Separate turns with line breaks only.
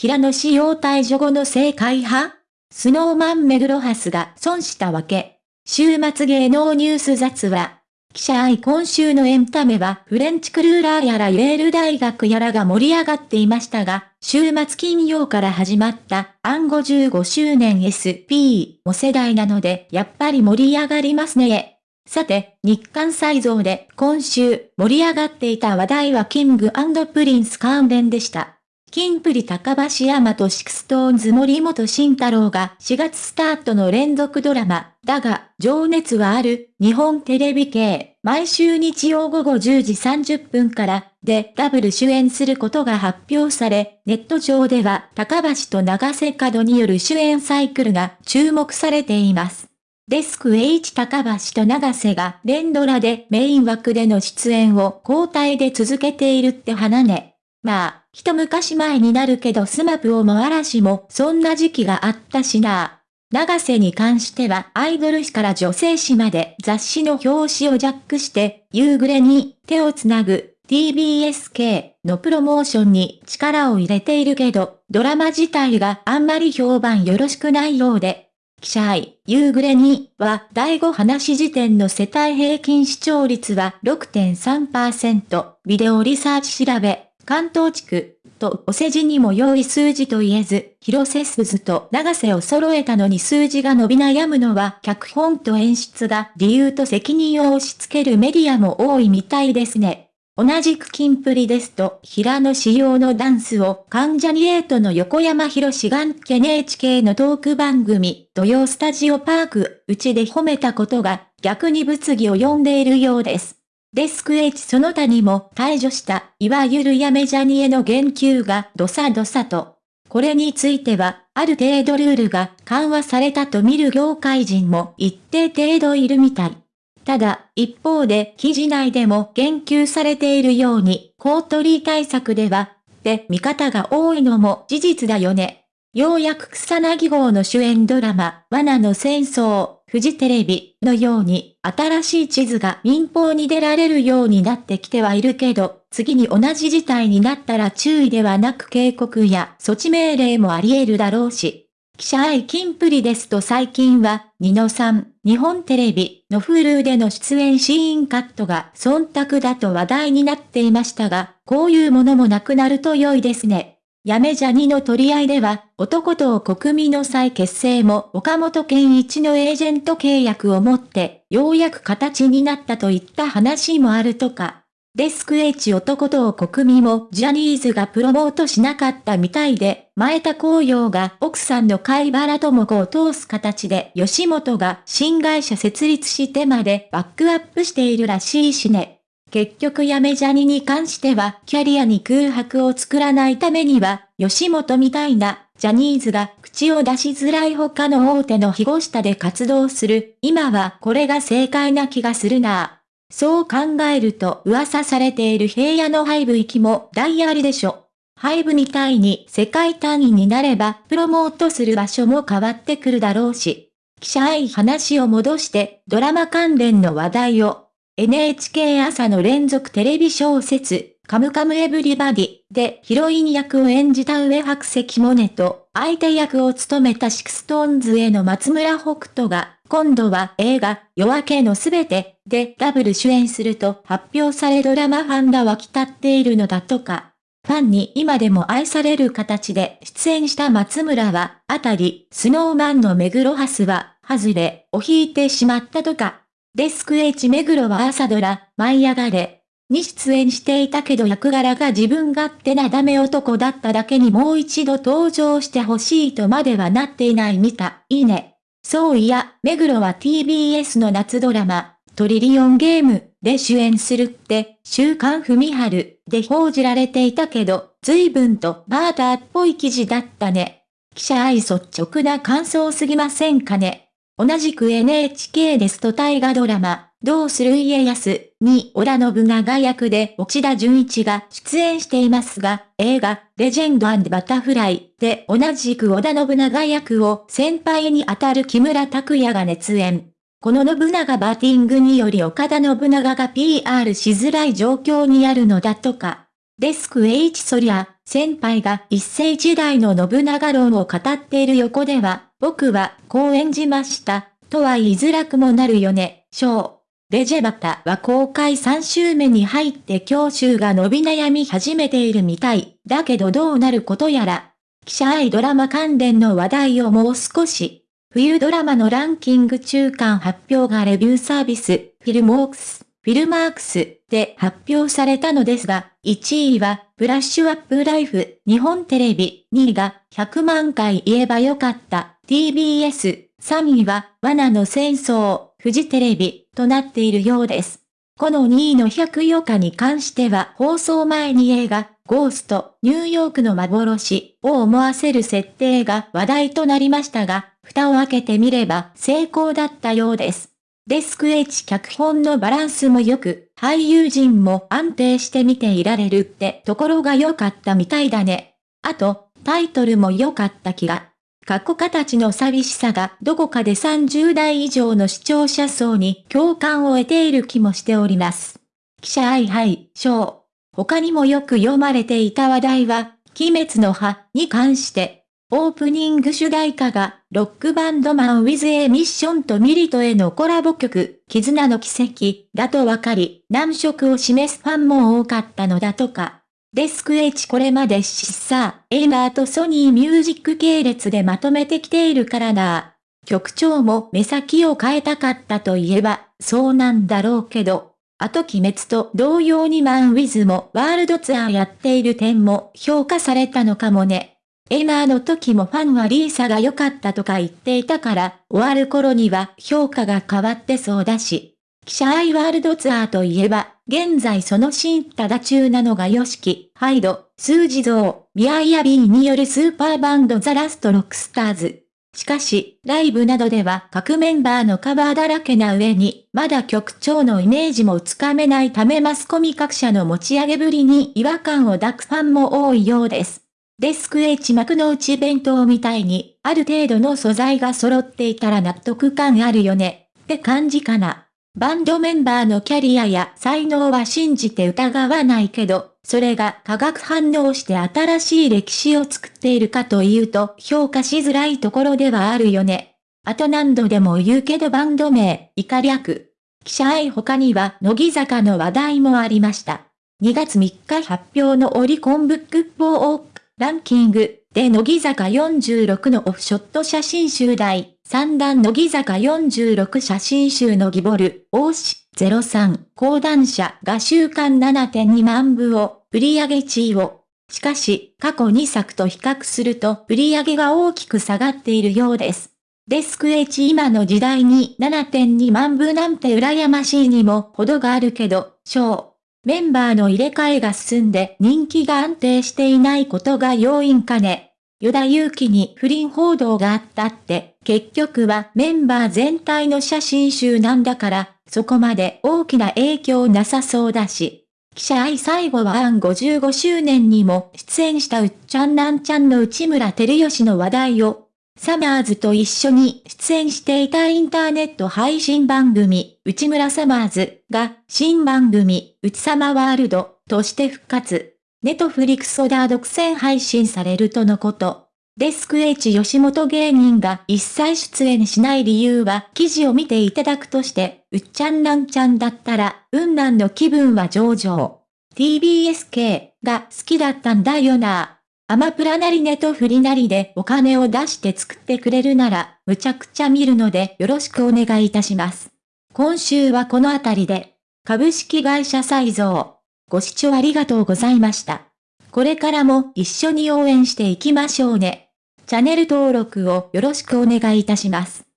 平野仕様退場後の正解派？スノーマン目黒ハスが損したわけ。週末芸能ニュース雑話。記者愛今週のエンタメはフレンチクルーラーやらイェール大学やらが盛り上がっていましたが、週末金曜から始まった暗号15周年 SP も世代なのでやっぱり盛り上がりますね。さて、日韓再造で今週盛り上がっていた話題はキングプリンス関連でした。キンプリ髙橋海人と SixTONES 森本慎太郎が4月スタートの連続ドラマ、だが、情熱はある、日本テレビ系、毎週日曜午後10時30分から、で、ダブル主演することが発表され、ネット上では、髙橋と永瀬廉による主演サイクルが注目されています。デスク H 髙橋と永瀬が連ドラでメイン枠での出演を交代で続けているって話ね。まあ、一昔前になるけどスマプをも嵐もそんな時期があったしな。長瀬に関してはアイドル誌から女性誌まで雑誌の表紙をジャックして夕暮れに手をつなぐ TBSK のプロモーションに力を入れているけど、ドラマ自体があんまり評判よろしくないようで、記者愛、夕暮れには第5話時点の世帯平均視聴率は6.3%、ビデオリサーチ調べ、関東地区、とお世辞にも良い数字と言えず、広瀬すずと長瀬を揃えたのに数字が伸び悩むのは脚本と演出が理由と責任を押し付けるメディアも多いみたいですね。同じくキンプリですと、平野仕様のダンスを関ジャニエイトの横山博士が NHK のトーク番組、土曜スタジオパーク、うちで褒めたことが逆に物議を呼んでいるようです。デスク H その他にも退場した、いわゆるやめジャニへの言及がどさどさと。これについては、ある程度ルールが緩和されたと見る業界人も一定程度いるみたい。ただ、一方で記事内でも言及されているように、コートリー対策では、って見方が多いのも事実だよね。ようやく草薙号の主演ドラマ、罠の戦争、フジテレビのように新しい地図が民放に出られるようになってきてはいるけど、次に同じ事態になったら注意ではなく警告や措置命令もあり得るだろうし。記者愛金プリですと最近は、ニノさん、日本テレビの Hulu での出演シーンカットが忖度だと話題になっていましたが、こういうものもなくなると良いですね。やめジャニの取り合いでは、男と国民の再結成も岡本健一のエージェント契約をもって、ようやく形になったといった話もあるとか。デスク H 男と国民もジャニーズがプロモートしなかったみたいで、前田光陽が奥さんの貝原智子を通す形で吉本が新会社設立してまでバックアップしているらしいしね。結局やめジャニに関しては、キャリアに空白を作らないためには、吉本みたいな、ジャニーズが口を出しづらい他の大手の庇護下で活動する、今はこれが正解な気がするなそう考えると噂されている平野の廃部行きも大ありでしょ。廃部みたいに世界単位になればプロモートする場所も変わってくるだろうし。記者愛話を戻してドラマ関連の話題を NHK 朝の連続テレビ小説、カムカムエブリバディでヒロイン役を演じた上白石モネと相手役を務めたシクストーンズへの松村北斗が今度は映画夜明けのすべてでダブル主演すると発表されドラマファンが沸き立っているのだとか。ファンに今でも愛される形で出演した松村は、あたり、スノーマンの目黒ハスは、外れを引いてしまったとか。デスク H 目黒は朝ドラ、舞い上がれ。に出演していたけど役柄が自分勝手なダメ男だっただけにもう一度登場してほしいとまではなっていないみたいね。そういや、目黒は TBS の夏ドラマ、トリリオンゲームで主演するって、週刊文春で報じられていたけど、随分とバーターっぽい記事だったね。記者愛率直な感想すぎませんかね。同じく NHK ですと大河ドラマ、どうする家康に織田信長役で内田純一が出演していますが、映画、レジェンドバタフライで同じく織田信長役を先輩に当たる木村拓哉が熱演。この信長バッティングにより岡田信長が PR しづらい状況にあるのだとか。デスク H そりゃ、先輩が一世時代の信長論を語っている横では、僕はこう演じました、とは言いづらくもなるよね、章。レジェバタは公開3週目に入って教習が伸び悩み始めているみたい。だけどどうなることやら。記者愛ドラマ関連の話題をもう少し。冬ドラマのランキング中間発表がレビューサービス、フィルモークス、フィルマークスで発表されたのですが、1位は、ブラッシュアップライフ、日本テレビ、2位が、100万回言えばよかった、TBS、3位は、罠の戦争、フジテレビとなっているようです。この2位の104日に関しては放送前に映画、ゴースト、ニューヨークの幻を思わせる設定が話題となりましたが、蓋を開けてみれば成功だったようです。デスク H 脚本のバランスも良く、俳優陣も安定して見ていられるってところが良かったみたいだね。あと、タイトルも良かった気が。過去形の寂しさがどこかで30代以上の視聴者層に共感を得ている気もしております。記者 I 杯賞。他にもよく読まれていた話題は、鬼滅の刃に関して、オープニング主題歌が、ロックバンドマン with a ミッションとミリトへのコラボ曲、絆の奇跡だとわかり、難色を示すファンも多かったのだとか。デスク H これまでシッサー、エイマーとソニーミュージック系列でまとめてきているからな。曲調も目先を変えたかったといえば、そうなんだろうけど、あと鬼滅と同様に MAN WITH もワールドツアーやっている点も評価されたのかもね。Aimer の時もファンは LiSA が良かったとか言っていたから、終わる頃には評価が変わってそうだし。記者 I、ワールドツアーといえば、現在その真っただ中なのが YOSHIKI、HYDE、SUGIZO、MIYAVI によるスーパーバンド THE LAST ROCKSTARS。しかし、ライブなどでは各メンバーのカバーだらけな上に、まだ曲調のイメージもつかめないためマスコミ各社の持ち上げぶりに違和感を抱くファンも多いようです。デスク H 幕の内弁当みたいに、ある程度の素材が揃っていたら納得感あるよね、って感じかな。バンドメンバーのキャリアや才能は信じて疑わないけど、それが化学反応して新しい歴史を作っているかというと評価しづらいところではあるよね。あと何度でも言うけどバンド名、イカ略。記者愛他には乃木坂の話題もありました。2月3日発表のオリコンブック4オーランキングで乃木坂46のオフショット写真集大三段乃木坂46写真集のギボル、大志03、講談社が週間7.2万部を、売り上1位を。しかし、過去2作と比較すると売り上げが大きく下がっているようです。デスク H 今の時代に7.2万部なんて羨ましいにも程があるけど、小。メンバーの入れ替えが進んで人気が安定していないことが要因かね。与田祐希に不倫報道があったって、結局はメンバー全体の写真集なんだから、そこまで大きな影響なさそうだし。記者愛最後はアン55周年にも出演したうっちゃんなんちゃんの内村照吉の話題を、サマーズと一緒に出演していたインターネット配信番組、内村サマーズが新番組、内様ワールドとして復活。ネトフリクソダー独占配信されるとのこと。デスク H 吉本芸人が一切出演しない理由は記事を見ていただくとして、うっちゃんなんちゃんだったら、うんなんの気分は上々。TBSK が好きだったんだよな。アマプラなりネトフリなりでお金を出して作ってくれるなら、むちゃくちゃ見るのでよろしくお願いいたします。今週はこのあたりで、株式会社再造。ご視聴ありがとうございました。これからも一緒に応援していきましょうね。チャンネル登録をよろしくお願いいたします。